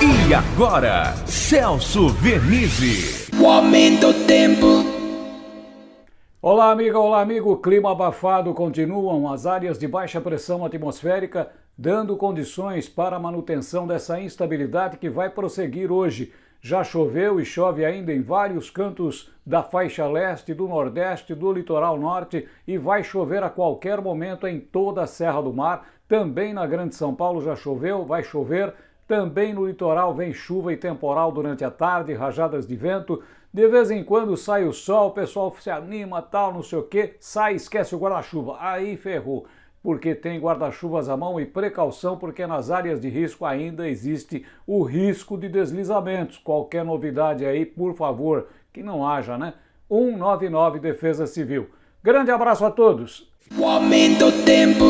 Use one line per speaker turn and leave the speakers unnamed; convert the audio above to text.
E agora, Celso Vernizzi.
O aumento do tempo.
Olá, amiga, olá, amigo. Clima abafado continuam as áreas de baixa pressão atmosférica, dando condições para a manutenção dessa instabilidade que vai prosseguir hoje. Já choveu e chove ainda em vários cantos da faixa leste, do nordeste, do litoral norte e vai chover a qualquer momento em toda a Serra do Mar. Também na Grande São Paulo já choveu, vai chover. Também no litoral vem chuva e temporal durante a tarde, rajadas de vento. De vez em quando sai o sol, o pessoal se anima, tal, não sei o que, sai esquece o guarda-chuva. Aí ferrou porque tem guarda-chuvas à mão e precaução, porque nas áreas de risco ainda existe o risco de deslizamentos. Qualquer novidade aí, por favor, que não haja, né? 199 Defesa Civil. Grande abraço a todos.
O aumento tempo.